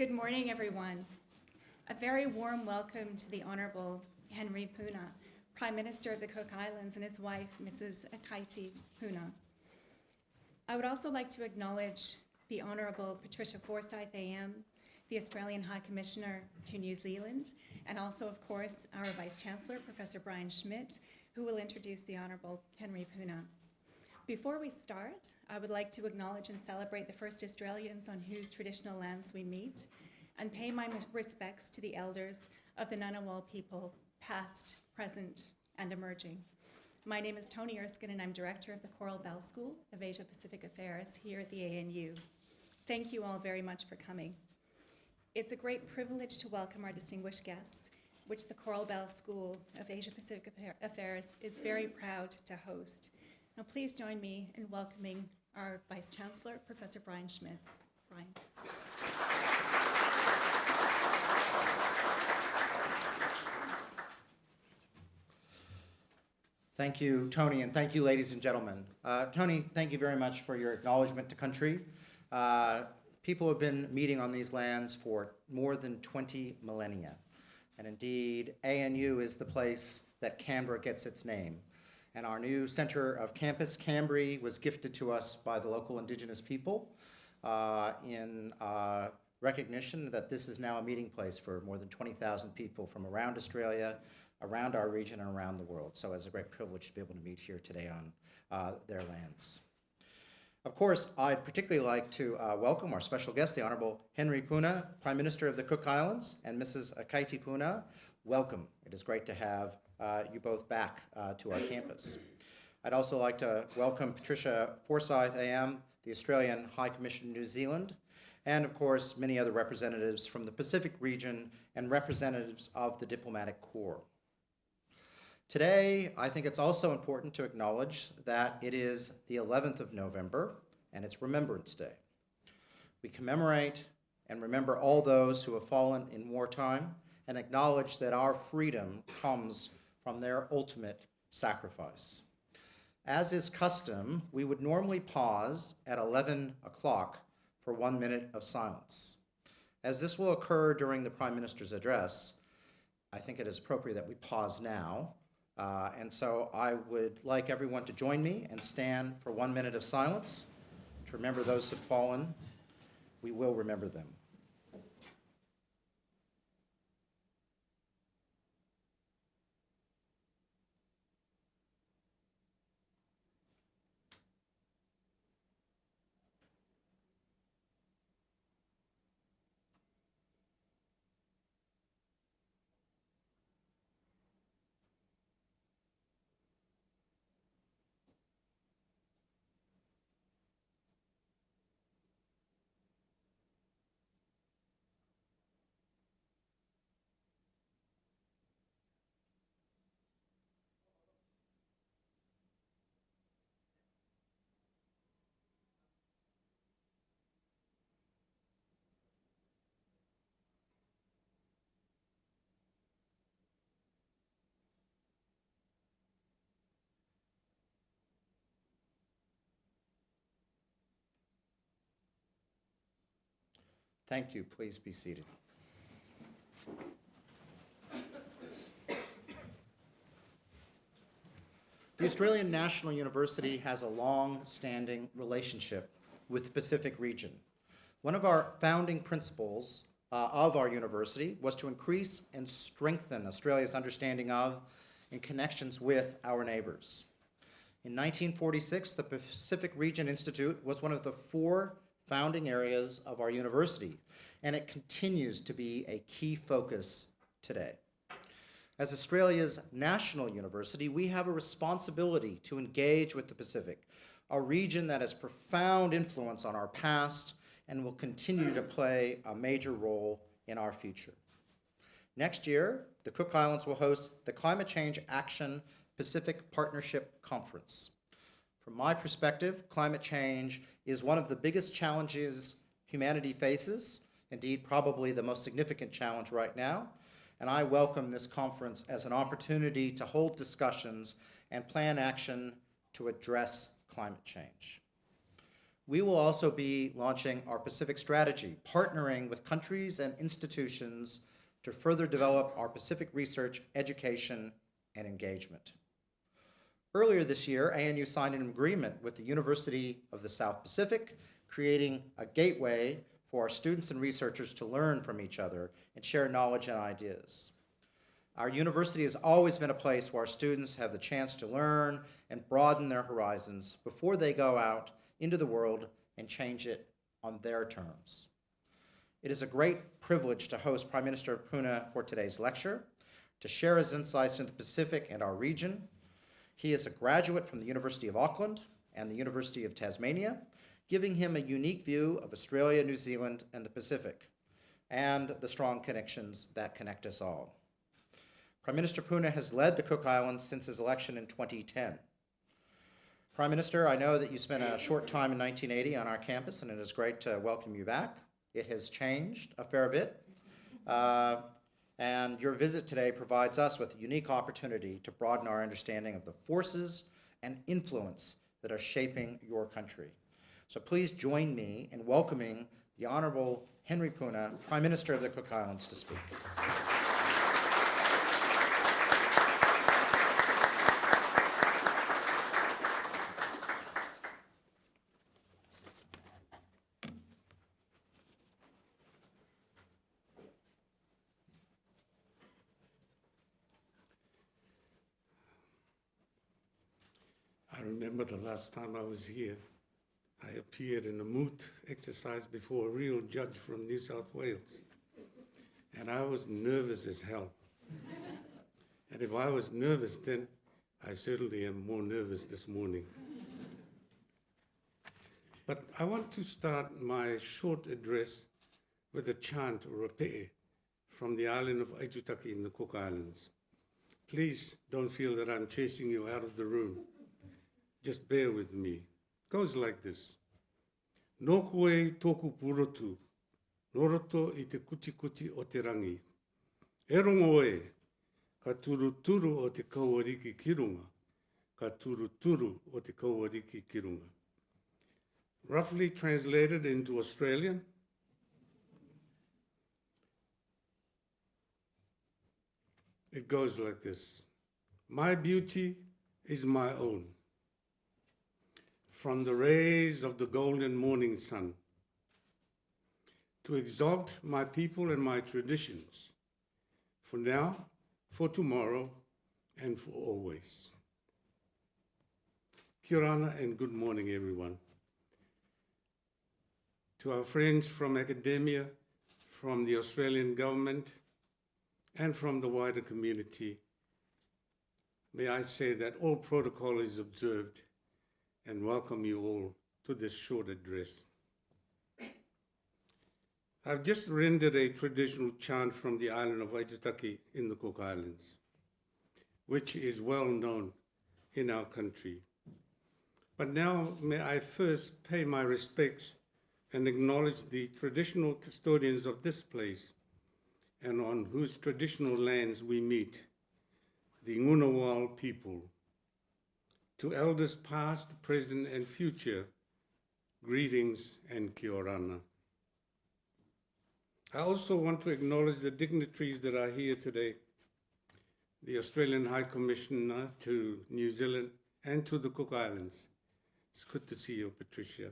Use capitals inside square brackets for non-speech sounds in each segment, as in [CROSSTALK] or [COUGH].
Good morning, everyone. A very warm welcome to the Honorable Henry Puna, Prime Minister of the Cook Islands, and his wife, Mrs. Akaiti Puna. I would also like to acknowledge the Honorable Patricia Forsyth AM, the Australian High Commissioner to New Zealand, and also, of course, our Vice Chancellor, Professor Brian Schmidt, who will introduce the Honorable Henry Puna. Before we start, I would like to acknowledge and celebrate the first Australians on whose traditional lands we meet, and pay my respects to the elders of the Ngunnawal people, past, present, and emerging. My name is Toni Erskine, and I'm Director of the Coral Bell School of Asia Pacific Affairs here at the ANU. Thank you all very much for coming. It's a great privilege to welcome our distinguished guests, which the Coral Bell School of Asia Pacific Affairs is very proud to host. Now please join me in welcoming our Vice Chancellor, Professor Brian Schmidt. Brian. Thank you, Toni, and thank you, ladies and gentlemen. Uh, Toni, thank you very much for your acknowledgement to country. Uh, people have been meeting on these lands for more than 20 millennia. And indeed, ANU is the place that Canberra gets its name. And our new center of campus, Kambri, was gifted to us by the local indigenous people uh, in uh, recognition that this is now a meeting place for more than 20,000 people from around Australia, around our region, and around the world. So it's a great privilege to be able to meet here today on uh, their lands. Of course, I'd particularly like to uh, welcome our special guest, the Honorable Henry Puna, Prime Minister of the Cook Islands, and Mrs. Akaiti Puna. Welcome. It is great to have you both back uh, to our campus. I'd also like to welcome Patricia Forsyth AM, the Australian High Commission New Zealand, and of course many other representatives from the Pacific region and representatives of the diplomatic corps. Today, I think it's also important to acknowledge that it is the 11th of November and it's Remembrance Day. We commemorate and remember all those who have fallen in wartime and acknowledge that our freedom comes from their ultimate sacrifice. As is custom, we would normally pause at 11 o'clock for one minute of silence. As this will occur during the Prime Minister's address, I think it is appropriate that we pause now. Uh, and so I would like everyone to join me and stand for one minute of silence to remember those who have fallen. We will remember them. Thank you. Please be seated. The Australian National University has a long-standing relationship with the Pacific region. One of our founding principles uh, of our university was to increase and strengthen Australia's understanding of and connections with our neighbors. In 1946, the Pacific Region Institute was one of the four founding areas of our university, and it continues to be a key focus today. As Australia's national university, we have a responsibility to engage with the Pacific, a region that has profound influence on our past and will continue to play a major role in our future. Next year, the Cook Islands will host the Climate Change Action Pacific Partnership Conference. From my perspective, climate change is one of the biggest challenges humanity faces, indeed probably the most significant challenge right now, and I welcome this conference as an opportunity to hold discussions and plan action to address climate change. We will also be launching our Pacific Strategy, partnering with countries and institutions to further develop our Pacific research, education, and engagement. Earlier this year, ANU signed an agreement with the University of the South Pacific, creating a gateway for our students and researchers to learn from each other and share knowledge and ideas. Our university has always been a place where our students have the chance to learn and broaden their horizons before they go out into the world and change it on their terms. It is a great privilege to host Prime Minister Puna for today's lecture, to share his insights into the Pacific and our region. He is a graduate from the University of Auckland and the University of Tasmania, giving him a unique view of Australia, New Zealand, and the Pacific, and the strong connections that connect us all. Prime Minister Puna has led the Cook Islands since his election in 2010. Prime Minister, I know that you spent a short time in 1980 on our campus, and it is great to welcome you back. It has changed a fair bit, uh, and your visit today provides us with a unique opportunity to broaden our understanding of the forces and influence that are shaping your country. So please join me in welcoming the Honorable Henry Puna, Prime Minister of the Cook Islands, to speak. I remember the last time I was here, I appeared in a moot exercise before a real judge from New South Wales. And I was nervous as hell. and if I was nervous then, I certainly am more nervous this morning. But I want to start my short address with a chant or a pe'e from the island of Aitutaki in the Cook Islands. Please don't feel that I'm chasing you out of the room. Just bear with me. Goes like this. Nō koe tōku purotu, noroto i te kuti kuti o te rangi. E rongo e, ka turu turu o te kauariki kirunga, ka turu turu o te kauariki kirunga. Roughly translated into Australian, it goes like this. My beauty is my own from the rays of the golden morning sun, to exalt my people and my traditions, for now, for tomorrow, and for always. Kia ora and good morning, everyone. To our friends from academia, from the Australian government, and from the wider community, may I say that all protocol is observed and welcome you all to this short address. I've just rendered a traditional chant from the island of Aitutaki in the Cook Islands, which is well known in our country. But now may I first pay my respects and acknowledge the traditional custodians of this place and on whose traditional lands we meet, the Ngunnawal people to elders past, present, and future, greetings and kia orana. I also want to acknowledge the dignitaries that are here today, the Australian High Commissioner to New Zealand and to the Cook Islands. It's good to see you, Patricia.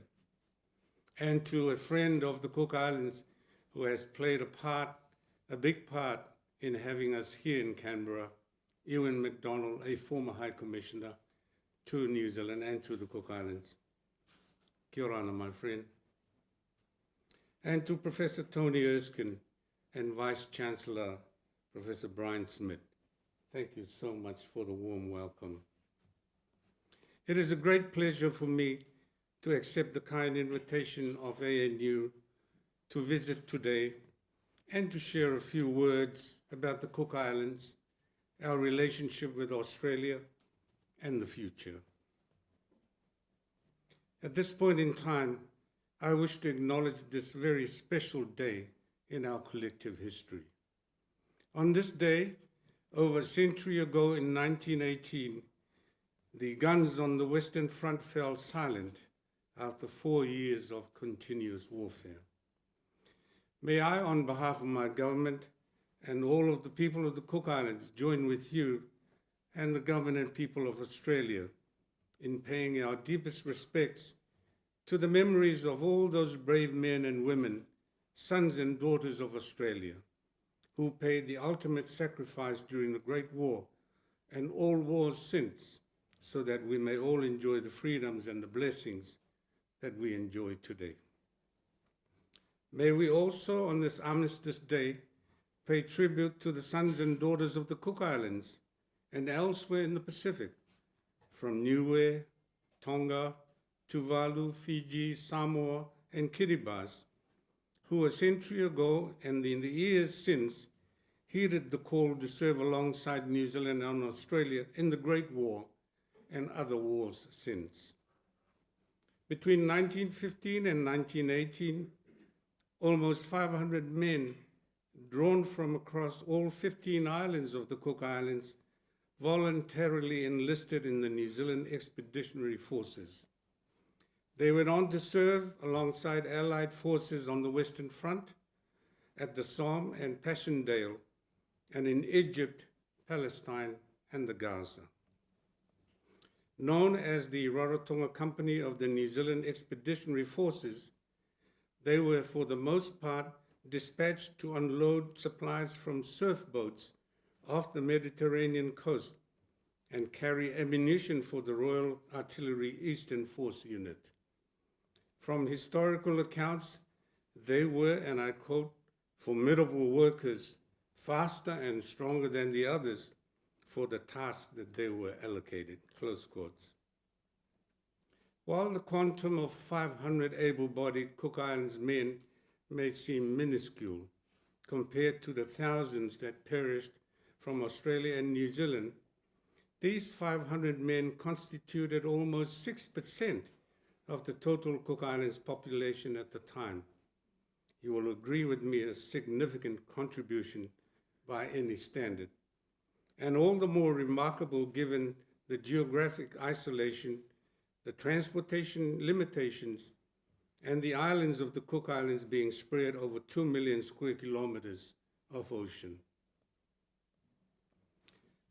And to a friend of the Cook Islands who has played a part, a big part in having us here in Canberra, Ewen McDonald, a former High Commissioner, to New Zealand and to the Cook Islands. Kia my friend. And to Professor Toni Erskine and Vice Chancellor Professor Brian Smith. Thank you so much for the warm welcome. It is a great pleasure for me to accept the kind invitation of ANU to visit today and to share a few words about the Cook Islands, our relationship with Australia, and the future. At this point in time, I wish to acknowledge this very special day in our collective history. On this day, over a century ago in 1918, the guns on the Western Front fell silent after four years of continuous warfare. May I, on behalf of my government and all of the people of the Cook Islands, join with you and the government people of Australia in paying our deepest respects to the memories of all those brave men and women, sons and daughters of Australia, who paid the ultimate sacrifice during the Great War and all wars since, so that we may all enjoy the freedoms and the blessings that we enjoy today. May we also, on this Armistice Day, pay tribute to the sons and daughters of the Cook Islands and elsewhere in the Pacific, from Niue, Tonga, Tuvalu, Fiji, Samoa, and Kiribati, who a century ago and in the years since heeded the call to serve alongside New Zealand and Australia in the Great War and other wars since. Between 1915 and 1918, almost 500 men drawn from across all 15 islands of the Cook Islands voluntarily enlisted in the New Zealand Expeditionary Forces. They went on to serve alongside Allied forces on the Western Front, at the Somme and Passchendaele, and in Egypt, Palestine, and the Gaza. Known as the Rarotonga Company of the New Zealand Expeditionary Forces, they were for the most part dispatched to unload supplies from surf boats off the Mediterranean coast and carry ammunition for the Royal Artillery Eastern Force Unit. From historical accounts, they were, and I quote, formidable workers, faster and stronger than the others for the task that they were allocated, close quotes. While the quantum of 500 able-bodied Cook Islands men may seem minuscule compared to the thousands that perished from Australia and New Zealand, these 500 men constituted almost 6% of the total Cook Islands population at the time. You will agree with me a significant contribution by any standard, and all the more remarkable given the geographic isolation, the transportation limitations, and the islands of the Cook Islands being spread over 2 million square kilometers of ocean.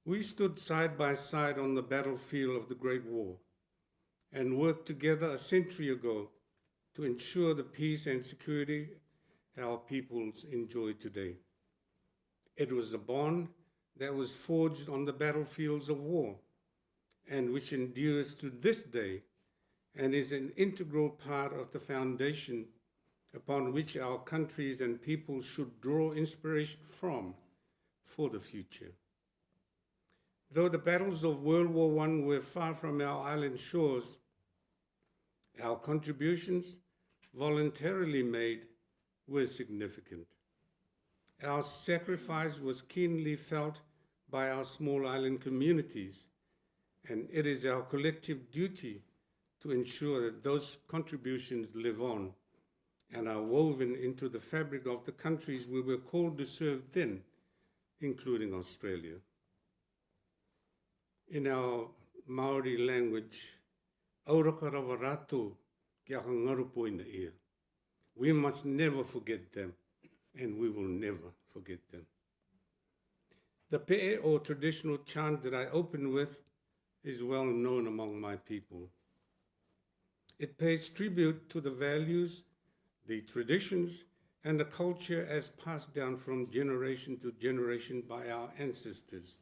We stood side by side on the battlefield of the Great War and worked together a century ago to ensure the peace and security our peoples enjoy today. It was a bond that was forged on the battlefields of war and which endures to this day and is an integral part of the foundation upon which our countries and peoples should draw inspiration from for the future. Though the battles of World War I were far from our island shores, our contributions voluntarily made were significant. Our sacrifice was keenly felt by our small island communities, and it is our collective duty to ensure that those contributions live on and are woven into the fabric of the countries we were called to serve then, including Australia. In our Maori language, auraka rawa rātou ki aka ngarupo. We must never forget them, and we will never forget them. The pe'e or traditional chant that I open with is well known among my people. It pays tribute to the values, the traditions, and the culture as passed down from generation to generation by our ancestors,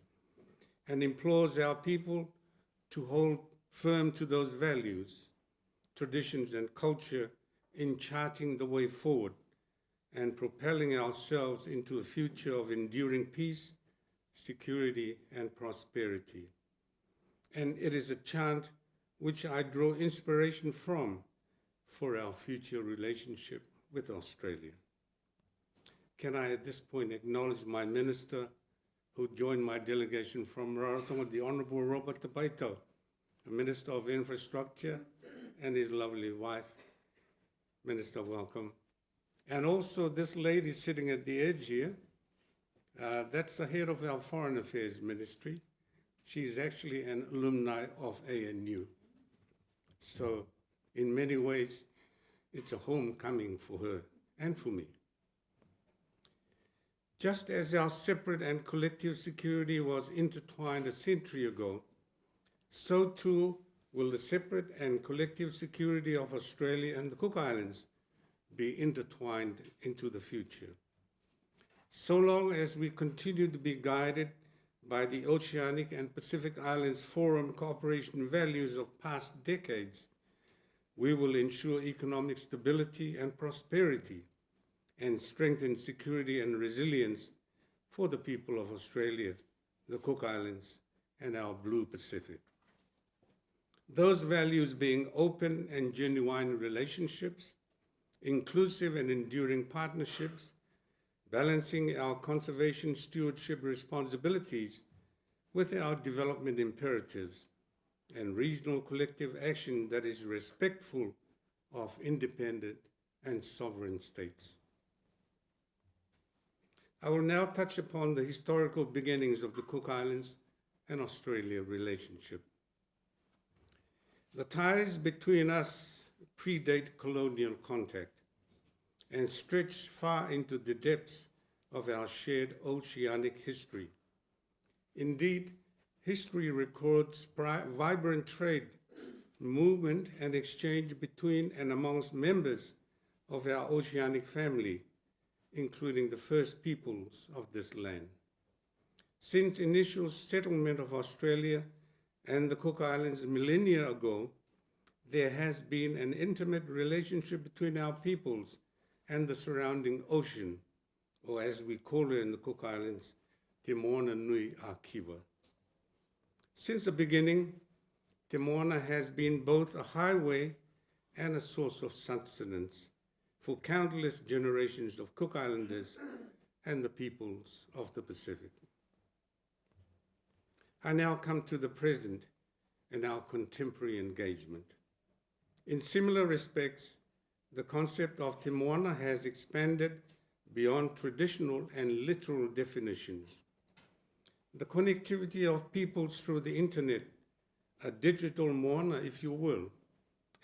and implores our people to hold firm to those values, traditions, and culture in charting the way forward and propelling ourselves into a future of enduring peace, security, and prosperity. And it is a chant which I draw inspiration from for our future relationship with Australia. Can I at this point acknowledge my minister who joined my delegation from Rarotonga, the Honourable Robert Tapaitau, the Minister of Infrastructure, and his lovely wife. Minister, welcome. And also this lady sitting at the edge here, uh, that's the head of our Foreign Affairs Ministry. She's actually an alumni of ANU. So In many ways, it's a homecoming for her and for me. Just as our separate and collective security was intertwined a century ago, so too will the separate and collective security of Australia and the Cook Islands be intertwined into the future. So long as we continue to be guided by the Oceanic and Pacific Islands Forum cooperation values of past decades, we will ensure economic stability and prosperity and strengthen security and resilience for the people of Australia, the Cook Islands, and our Blue Pacific. Those values being open and genuine relationships, inclusive and enduring partnerships, balancing our conservation stewardship responsibilities with our development imperatives, and regional collective action that is respectful of independent and sovereign states. I will now touch upon the historical beginnings of the Cook Islands and Australia relationship. The ties between us predate colonial contact and stretch far into the depths of our shared oceanic history. Indeed, history records vibrant trade, movement, and exchange between and amongst members of our oceanic family, including the first peoples of this land. Since initial settlement of Australia and the Cook Islands millennia ago, there has been an intimate relationship between our peoples and the surrounding ocean, or as we call it in the Cook Islands, Te Moana Nui Akiwa. Since the beginning, Te Moana has been both a highway and a source of sustenance for countless generations of Cook Islanders and the peoples of the Pacific. I now come to the present and our contemporary engagement. In similar respects, the concept of Te Moana has expanded beyond traditional and literal definitions. The connectivity of peoples through the internet, a digital Moana, if you will,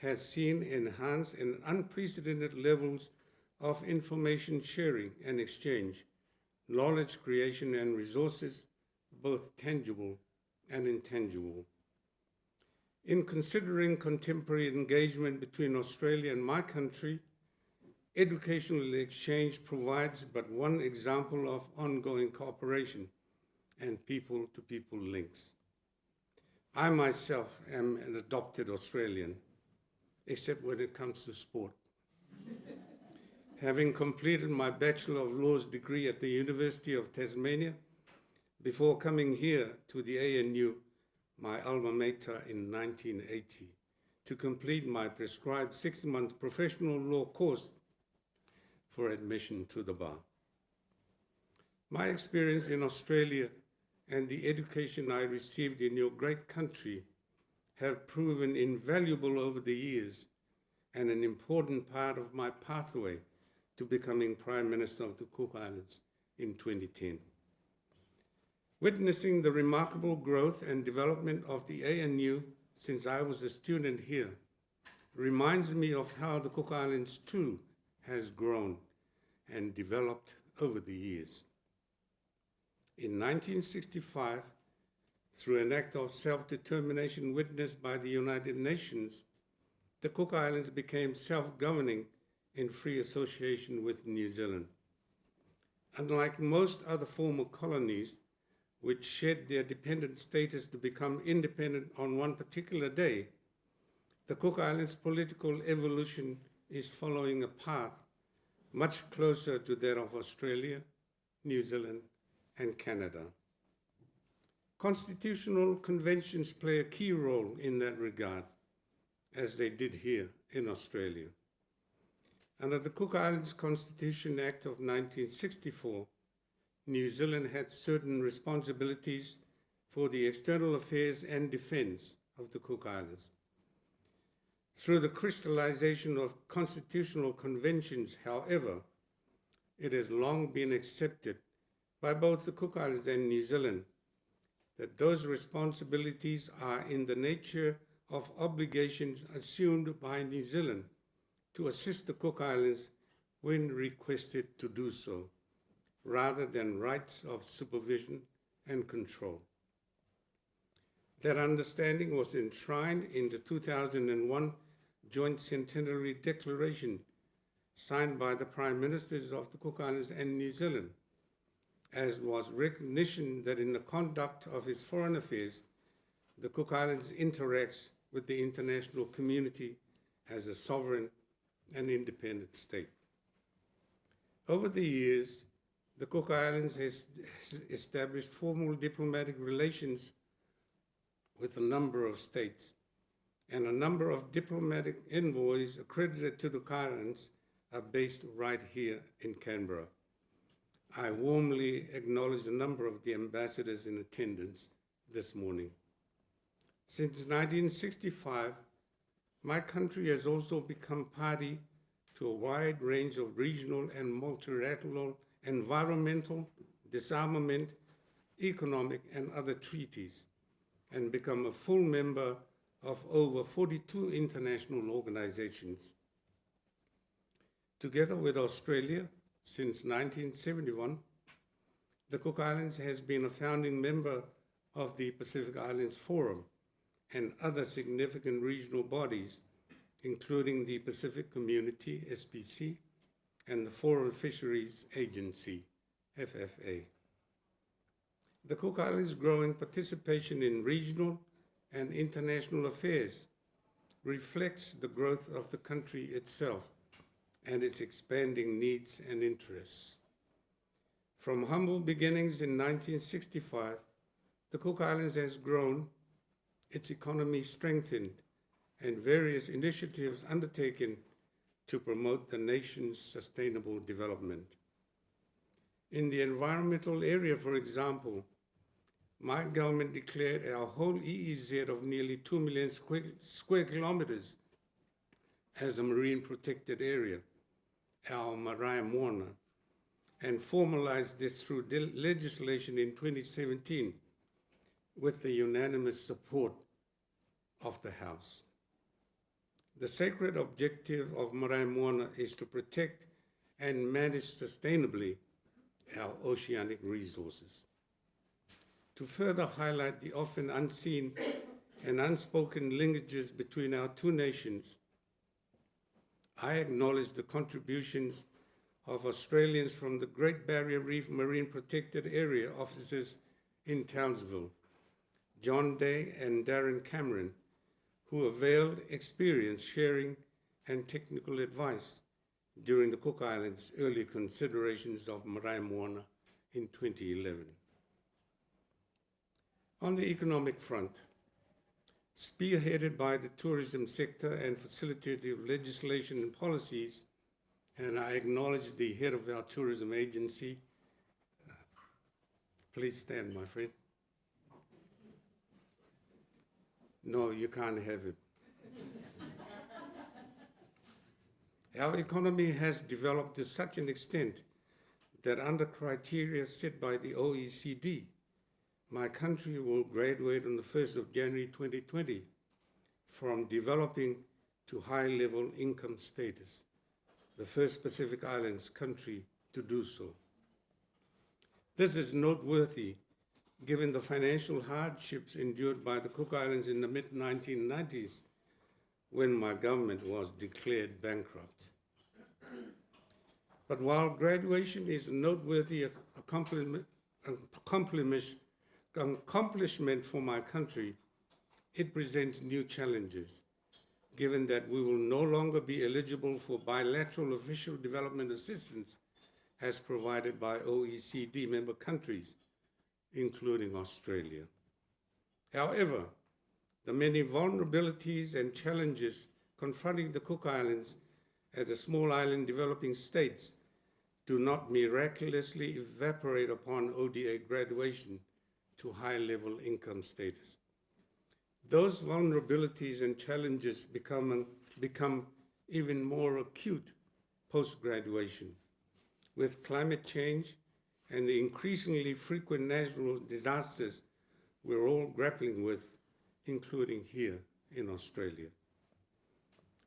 has seen enhanced and unprecedented levels of information sharing and exchange, knowledge creation and resources, both tangible and intangible. In considering contemporary engagement between Australia and my country, educational exchange provides but one example of ongoing cooperation and people-to-people -people links. I myself am an adopted Australian, except when it comes to sport. Having completed my Bachelor of Laws degree at the University of Tasmania, before coming here to the ANU, my alma mater in 1980, to complete my prescribed six-month professional law course for admission to the bar. My experience in Australia and the education I received in your great country have proven invaluable over the years and an important part of my pathway to becoming Prime Minister of the Cook Islands in 2010. Witnessing the remarkable growth and development of the ANU since I was a student here reminds me of how the Cook Islands too has grown and developed over the years. In 1965, through an act of self-determination witnessed by the United Nations, the Cook Islands became self-governing in free association with New Zealand. Unlike most other former colonies, which shed their dependent status to become independent on one particular day, the Cook Islands political evolution is following a path much closer to that of Australia, New Zealand, and Canada. Constitutional conventions play a key role in that regard, as they did here in Australia. Under the Cook Islands Constitution Act of 1964, New Zealand had certain responsibilities for the external affairs and defence of the Cook Islands. Through the crystallization of constitutional conventions, however, it has long been accepted by both the Cook Islands and New Zealand that those responsibilities are in the nature of obligations assumed by New Zealand to assist the Cook Islands when requested to do so, rather than rights of supervision and control. That understanding was enshrined in the 2001 Joint Centenary Declaration signed by the Prime Ministers of the Cook Islands and New Zealand, as was recognition that in the conduct of its foreign affairs, the Cook Islands interacts with the international community as a sovereign and independent state. Over the years, the Cook Islands has established formal diplomatic relations with a number of states, and a number of diplomatic envoys accredited to the Cook Islands are based right here in Canberra. I warmly acknowledge a number of the ambassadors in attendance this morning. Since 1965, my country has also become party to a wide range of regional and multilateral environmental, disarmament, economic, and other treaties, and become a full member of over 42 international organizations. Together with Australia, since 1971, the Cook Islands has been a founding member of the Pacific Islands Forum and other significant regional bodies, including the Pacific Community, SPC, and the Forum Fisheries Agency, FFA. The Cook Islands' growing participation in regional and international affairs reflects the growth of the country itself and its expanding needs and interests. From humble beginnings in 1965, the Cook Islands has grown, its economy strengthened, and various initiatives undertaken to promote the nation's sustainable development. In the environmental area, for example, my government declared our whole EEZ of nearly 2 million square, square kilometers as a marine protected area, our Marae Moana, and formalized this through legislation in 2017 with the unanimous support of the House. The sacred objective of Marae Moana is to protect and manage sustainably our oceanic resources. To further highlight the often unseen and unspoken linkages between our two nations, I acknowledge the contributions of Australians from the Great Barrier Reef Marine Protected Area offices in Townsville, John Day and Darren Cameron, who availed experience sharing and technical advice during the Cook Islands' early considerations of Marae Moana in 2011. On the economic front, spearheaded by the tourism sector and facilitative legislation and policies, and I acknowledge the head of our tourism agency. Please stand, my friend. No, you can't have it. [LAUGHS] Our economy has developed to such an extent that under criteria set by the OECD, my country will graduate on the 1st of January 2020 from developing to high level income status, the first Pacific Islands country to do so. This is noteworthy given the financial hardships endured by the Cook Islands in the mid 1990s when my government was declared bankrupt. But while graduation is a noteworthy accomplishment, accomplishment for my country, it presents new challenges, given that we will no longer be eligible for bilateral official development assistance as provided by OECD member countries, including Australia. However, the many vulnerabilities and challenges confronting the Cook Islands as a small island developing states do not miraculously evaporate upon ODA graduation to high level income status. Those vulnerabilities and challenges become, become even more acute post graduation with climate change and the increasingly frequent natural disasters we're all grappling with, including here in Australia.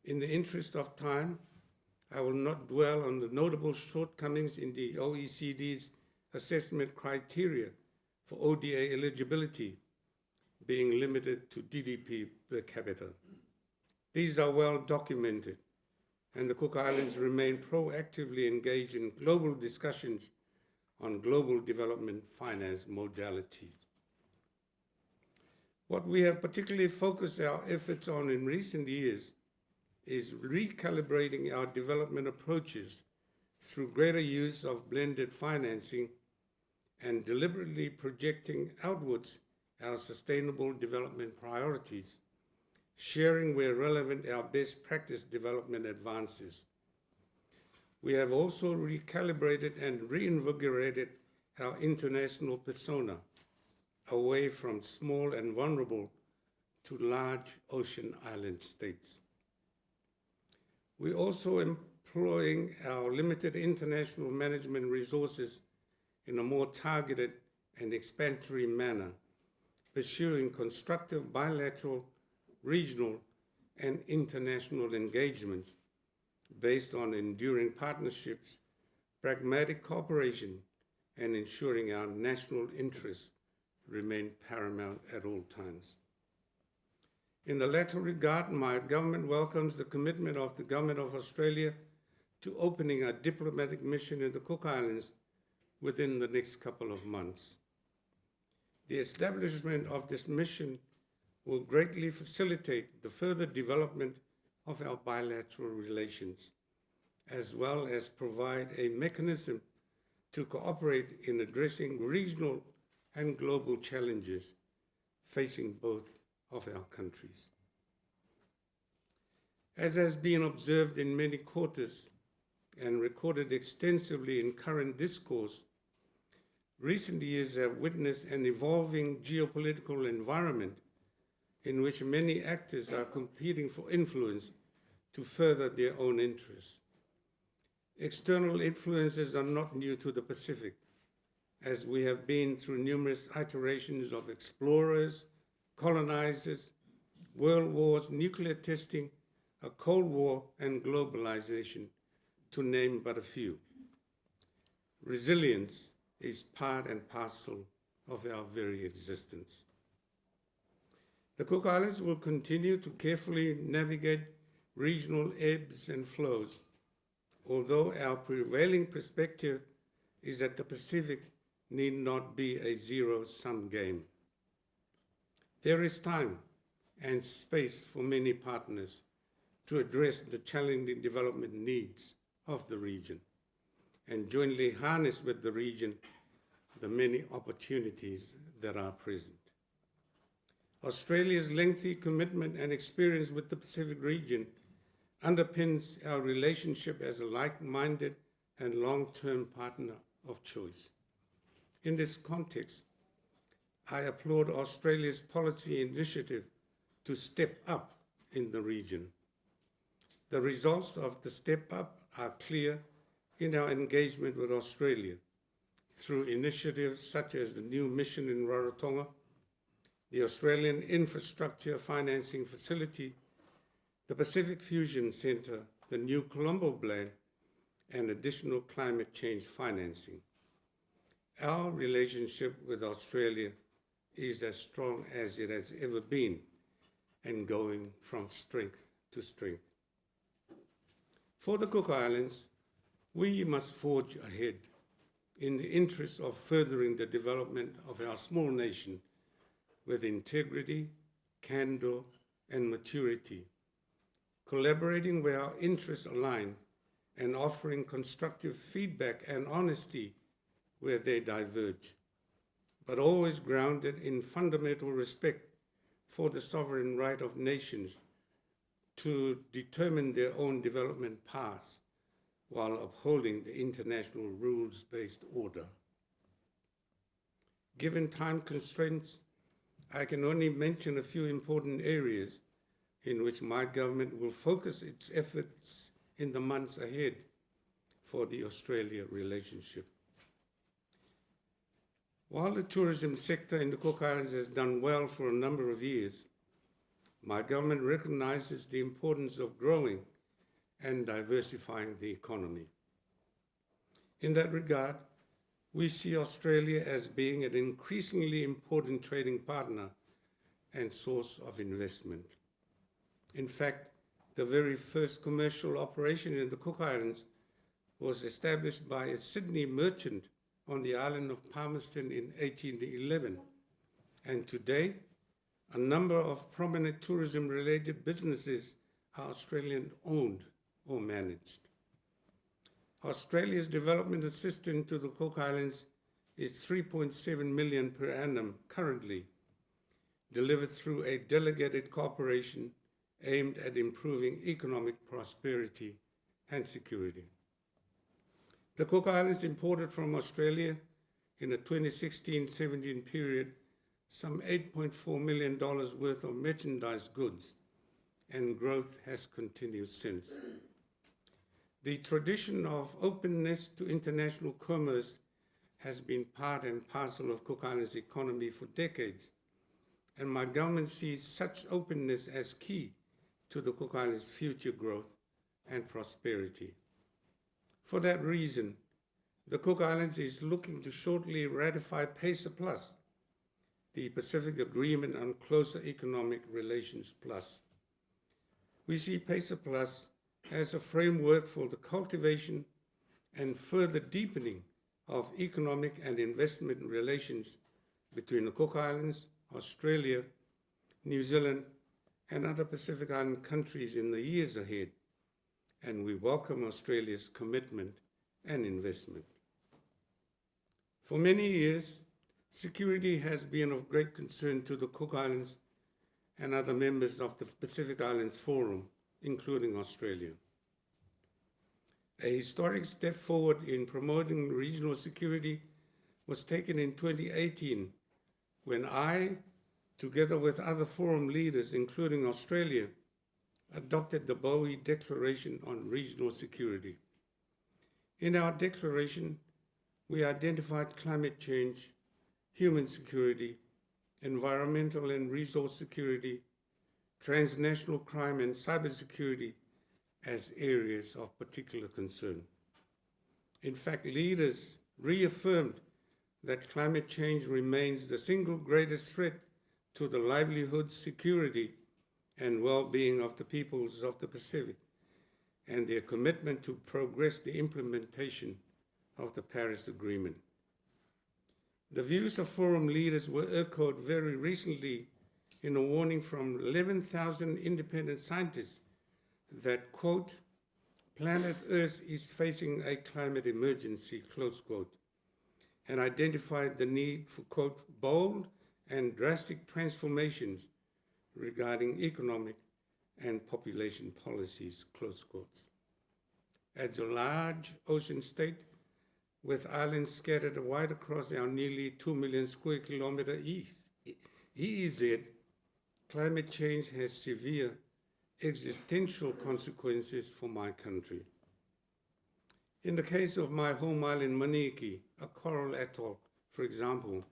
In the interest of time, I will not dwell on the notable shortcomings in the OECD's assessment criteria for ODA eligibility being limited to GDP per capita. These are well documented, and the Cook Islands remain proactively engaged in global discussions on global development finance modalities. What we have particularly focused our efforts on in recent years is recalibrating our development approaches through greater use of blended financing and deliberately projecting outwards our sustainable development priorities, sharing where relevant our best practice development advances. We have also recalibrated and reinvigorated our international persona away from small and vulnerable to large ocean island states. We are also employing our limited international management resources in a more targeted and expansionary manner, pursuing constructive bilateral, regional, and international engagements based on enduring partnerships, pragmatic cooperation, and ensuring our national interests remain paramount at all times. In the latter regard, my government welcomes the commitment of the Government of Australia to opening a diplomatic mission in the Cook Islands within the next couple of months. The establishment of this mission will greatly facilitate the further development of our bilateral relations, as well as provide a mechanism to cooperate in addressing regional and global challenges facing both of our countries. As has been observed in many quarters and recorded extensively in current discourse, recent years have witnessed an evolving geopolitical environment in which many actors are competing for influence to further their own interests. External influences are not new to the Pacific, as we have been through numerous iterations of explorers, colonizers, world wars, nuclear testing, a Cold War, and globalization, to name but a few. Resilience is part and parcel of our very existence. The Cook Islands will continue to carefully navigate regional ebbs and flows, although our prevailing perspective is that the Pacific need not be a zero-sum game. There is time and space for many partners to address the challenging development needs of the region and jointly harness with the region the many opportunities that are present. Australia's lengthy commitment and experience with the Pacific region underpins our relationship as a like-minded and long-term partner of choice. In this context, I applaud Australia's policy initiative to step up in the region. The results of the step up are clear in our engagement with Australia through initiatives such as the new mission in Rarotonga, the Australian Infrastructure Financing Facility, the Pacific Fusion Centre, the new Colombo Plan, and additional climate change financing. Our relationship with Australia is as strong as it has ever been and going from strength to strength. For the Cook Islands, we must forge ahead in the interest of furthering the development of our small nation with integrity, candor, and maturity, collaborating where our interests align and offering constructive feedback and honesty where they diverge, but always grounded in fundamental respect for the sovereign right of nations to determine their own development paths while upholding the international rules-based order. Given time constraints, I can only mention a few important areas in which my government will focus its efforts in the months ahead for the Australia relationship. While the tourism sector in the Cook Islands has done well for a number of years, my government recognizes the importance of growing and diversifying the economy. In that regard, we see Australia as being an increasingly important trading partner and source of investment. In fact, the very first commercial operation in the Cook Islands was established by a Sydney merchant on the island of Palmerston in 1811. And today, a number of prominent tourism related businesses are Australian owned or managed. Australia's development assistance to the Cook Islands is 3.7 million per annum currently, delivered through a delegated cooperation aimed at improving economic prosperity and security. The Cook Islands imported from Australia in the 2016-17 period some $8.4 million worth of merchandise goods, and growth has continued since. The tradition of openness to international commerce has been part and parcel of Cook Islands' economy for decades, and my government sees such openness as key to the Cook Islands' future growth and prosperity. For that reason, the Cook Islands is looking to shortly ratify PACER Plus, the Pacific Agreement on Closer Economic Relations Plus. We see PACER Plus as a framework for the cultivation and further deepening of economic and investment relations between the Cook Islands, Australia, New Zealand, and other Pacific Island countries in the years ahead, and we welcome Australia's commitment and investment. For many years, security has been of great concern to the Cook Islands and other members of the Pacific Islands Forum, including Australia. A historic step forward in promoting regional security was taken in 2018 when I, together with other forum leaders, including Australia, adopted the Boe Declaration on Regional Security. In our declaration, we identified climate change, human security, environmental and resource security, transnational crime and cybersecurity as areas of particular concern. In fact, leaders reaffirmed that climate change remains the single greatest threat to the livelihood, security, and well-being of the peoples of the Pacific, and their commitment to progress the implementation of the Paris Agreement. The views of forum leaders were echoed very recently in a warning from 11,000 independent scientists that, quote, planet Earth is facing a climate emergency, close quote, and identified the need for, quote, bold and drastic transformations regarding economic and population policies, close quotes. As a large ocean state with islands scattered wide across our nearly 2 million square kilometer EEZ, climate change has severe existential consequences for my country. In the case of my home island, Manihiki, a coral atoll, for example,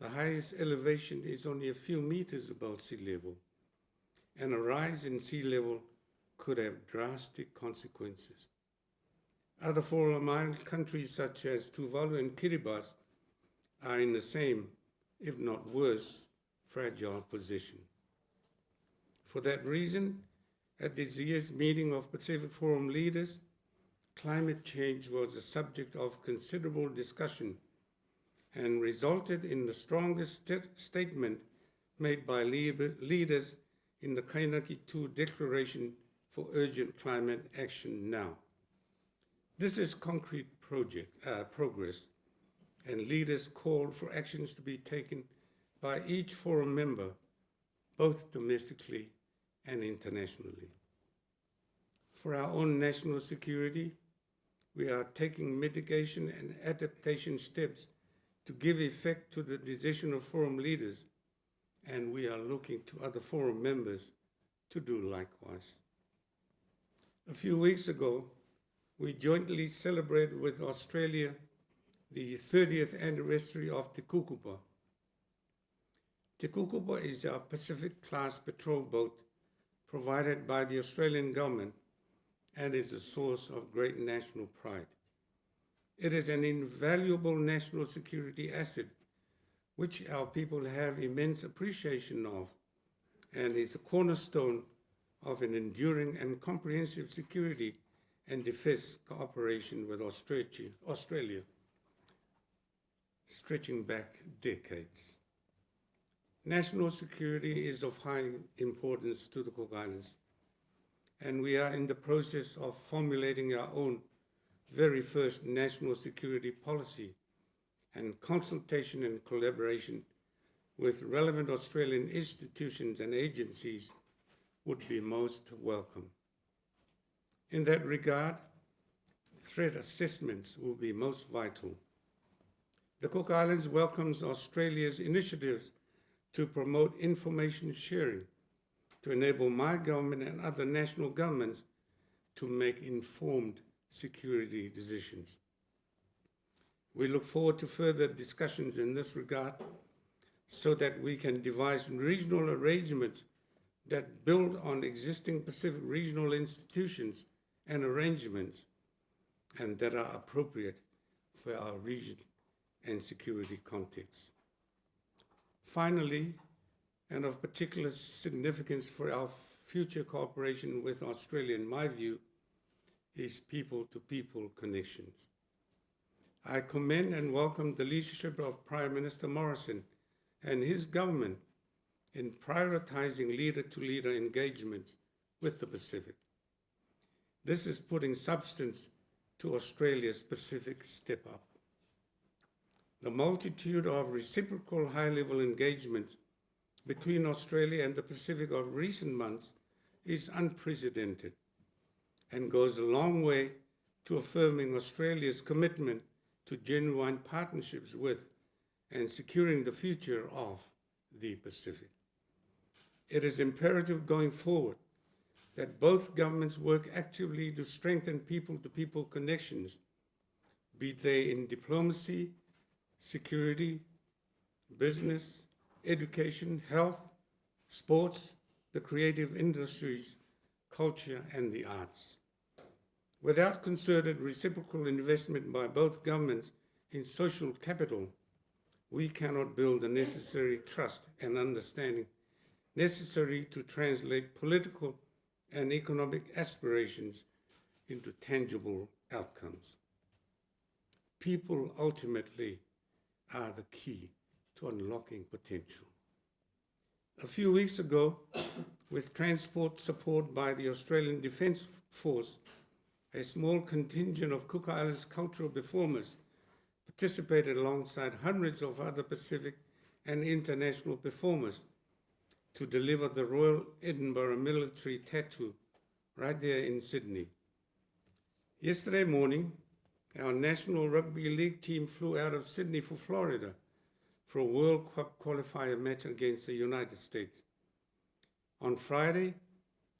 the highest elevation is only a few meters above sea level, and a rise in sea level could have drastic consequences. Other Forum island countries such as Tuvalu and Kiribati are in the same, if not worse, fragile position. For that reason, at this year's meeting of Pacific Forum leaders, climate change was a subject of considerable discussion and resulted in the strongest st statement made by leaders in the Kainaki 2 Declaration for Urgent Climate Action Now. This is concrete project, uh, progress, and leaders called for actions to be taken by each forum member, both domestically and internationally. For our own national security, we are taking mitigation and adaptation steps to give effect to the decision of forum leaders, and we are looking to other forum members to do likewise. A few weeks ago, we jointly celebrate with Australia the 30th anniversary of Te Kukupa. Te Kukupa is our Pacific-class patrol boat provided by the Australian government and is a source of great national pride. It is an invaluable national security asset which our people have immense appreciation of and is a cornerstone of an enduring and comprehensive security and defense cooperation with Australia, Australia stretching back decades. National security is of high importance to the Cook Islands, and we are in the process of formulating our own very first national security policy and consultation and collaboration with relevant Australian institutions and agencies would be most welcome. In that regard, threat assessments will be most vital. The Cook Islands welcomes Australia's initiatives to promote information sharing to enable my government and other national governments to make informed security decisions. We look forward to further discussions in this regard so that we can devise regional arrangements that build on existing Pacific regional institutions and arrangements and that are appropriate for our region and security context. Finally, and of particular significance for our future cooperation with Australia, in my view, is people-to-people connections. I commend and welcome the leadership of Prime Minister Morrison and his government in prioritizing leader-to-leader engagement with the Pacific. This is putting substance to Australia's Pacific Step Up. The multitude of reciprocal high-level engagements between Australia and the Pacific of recent months is unprecedented and goes a long way to affirming Australia's commitment to genuine partnerships with and securing the future of the Pacific. It is imperative going forward that both governments work actively to strengthen people-to-people connections, be they in diplomacy, security, business, education, health, sports, the creative industries, culture, and the arts. Without concerted reciprocal investment by both governments in social capital, we cannot build the necessary trust and understanding necessary to translate political and economic aspirations into tangible outcomes. People ultimately are the key to unlocking potential. A few weeks ago, with transport support by the Australian Defence Force, a small contingent of Cook Islands cultural performers participated alongside hundreds of other Pacific and international performers to deliver the Royal Edinburgh Military Tattoo right there in Sydney. Yesterday morning, our National Rugby League team flew out of Sydney for Florida for a World Cup qualifier match against the United States. On Friday,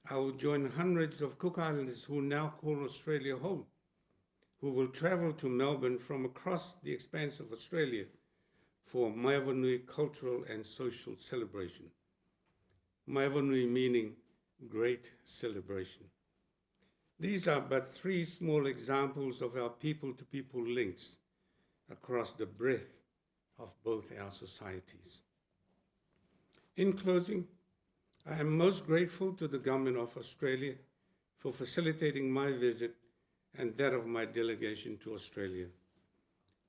I will join hundreds of Cook Islanders who now call Australia home, who will travel to Melbourne from across the expanse of Australia for a Maeva Nui cultural and social celebration. Maeva Nui meaning great celebration. These are but three small examples of our people-to-people -people links across the breadth of both our societies. In closing, I am most grateful to the Government of Australia for facilitating my visit and that of my delegation to Australia.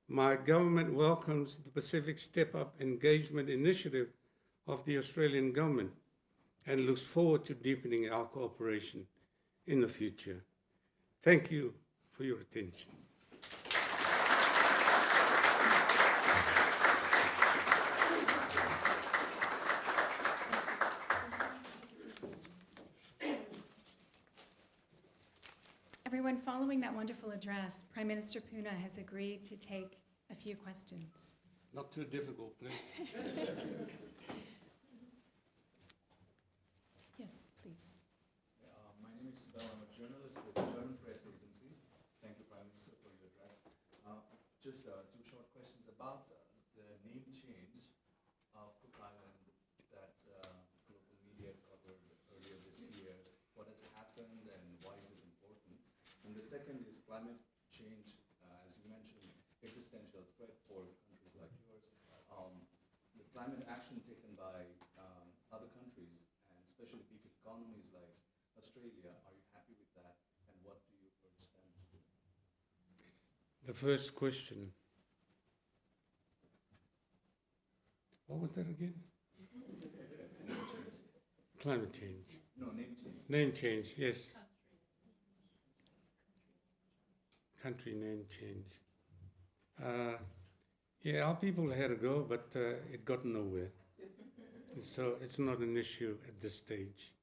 My government welcomes the Pacific Step Up Engagement Initiative of the Australian Government and looks forward to deepening our cooperation in the future. Thank you for your attention. Everyone, following that wonderful address, Prime Minister Puna has agreed to take a few questions. Not too difficult, please. [LAUGHS] Yes, please. Uh, My name is Siddharth, I'm a journalist with the German Press Agency. Thank you, Prime Minister, for your address. Uh, Just uh, two short questions about uh, the name change of Cook Island happened and why is it important? And the second is climate change, uh, as you mentioned, existential threat for countries like yours. Um, the climate action taken by um, other countries, and especially big economies like Australia, are you happy with that? And what do you urge them to do? The first question. What was that again? Climate change. No, name change. Name change, yes. Country name change. Uh, yeah, our people had a go, but uh, it got nowhere. [LAUGHS] so it's not an issue at this stage.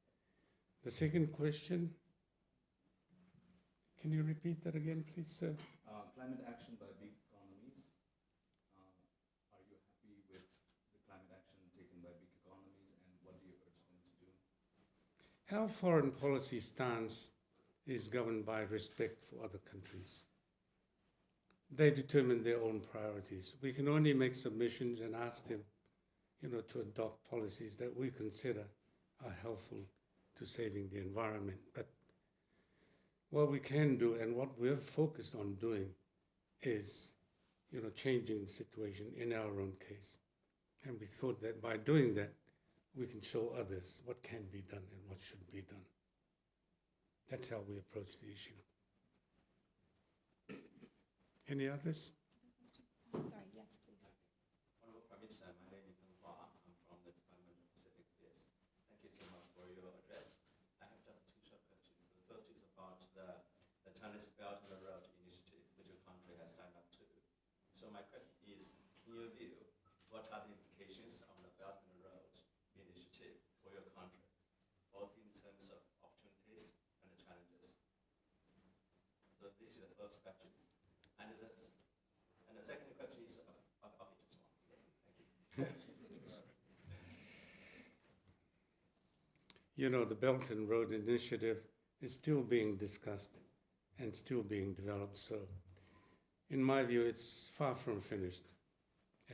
The second question. Can you repeat that again, please, sir? Uh, climate action by big economies. Um, are you happy with the climate action taken by big economies and what do you urge them to do? Our foreign policy stance is governed by respect for other countries. They determine their own priorities. We can only make submissions and ask them, you know, to adopt policies that we consider are helpful to saving the environment. But what we can do and what we're focused on doing is, you know, changing the situation in our own case. And we thought that by doing that, we can show others what can be done and what should be done. That's how we approach the issue. Any others? Sorry, yes, please. Honorable Prime Minister, my name is Peng Hua. I'm from the Department of Pacific Affairs. Thank you so much for your address. I have just two short questions. The first is about the, the Chinese Belt and Road Initiative, which your country has signed up to. So my question is, in your view, what are the implications of the Belt and Road Initiative for your country, both in terms of opportunities and challenges? So this is the first question. And the, and the second question is, of, of, of. You know, the Belt and Road Initiative is still being discussed and still being developed. So, in my view, it's far from finished.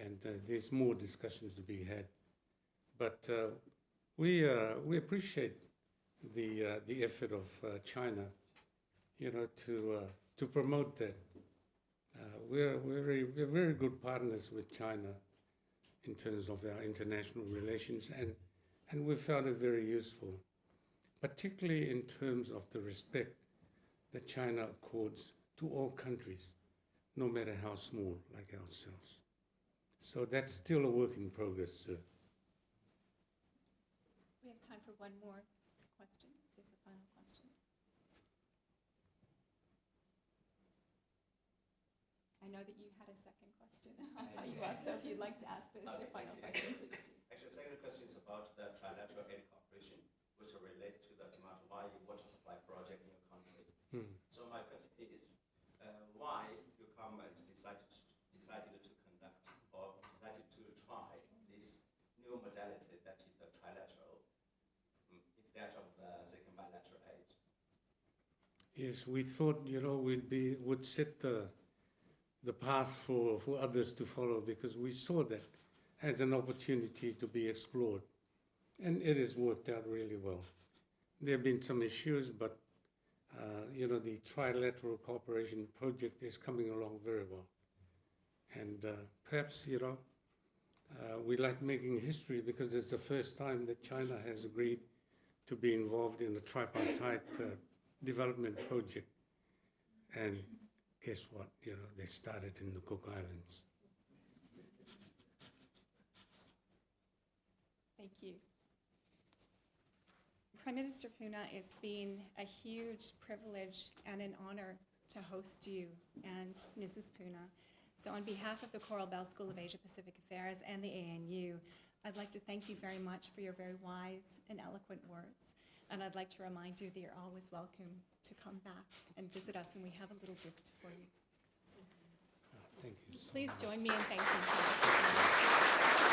And uh, there's more discussions to be had. But uh, we, uh, we appreciate the, uh, the effort of uh, China, you know, to, uh, to promote that. Uh, we're, we're, very, we're very good partners with China in terms of our international relations, and, and we found it very useful, particularly in terms of the respect that China accords to all countries, no matter how small, like ourselves. So that's still a work in progress, sir. We have time for one more question. There's a final question. I know that you had a second question. [LAUGHS] I'll you off, so if you'd like to ask the, the Okay, final you. question, please do. Actually, the second question is about the trilateral aid cooperation, which relates to the Te Mato Vai water supply project in your country. Hmm. So my question is, uh, why your government decided decided to conduct or decided to try this new modality that is the trilateral mm, instead of the second bilateral aid? Yes, we thought, you know, we'd be, would set the, the path for, for others to follow because we saw that as an opportunity to be explored. And it has worked out really well. There have been some issues, but, uh, you know, the trilateral cooperation project is coming along very well. And uh, perhaps, you know, uh, we like making history because it's the first time that China has agreed to be involved in a tripartite uh, development project. And guess what? You know, they started in the Cook Islands. Thank you. Prime Minister Puna, it's been a huge privilege and an honor to host you and Mrs. Puna. So on behalf of the Coral Bell School of Asia Pacific Affairs and the ANU, I'd like to thank you very much for your very wise and eloquent words. And I'd like to remind you that you're always welcome to come back and visit us, and we have a little gift for you. Uh, thank you so Please much. join me in thanking her.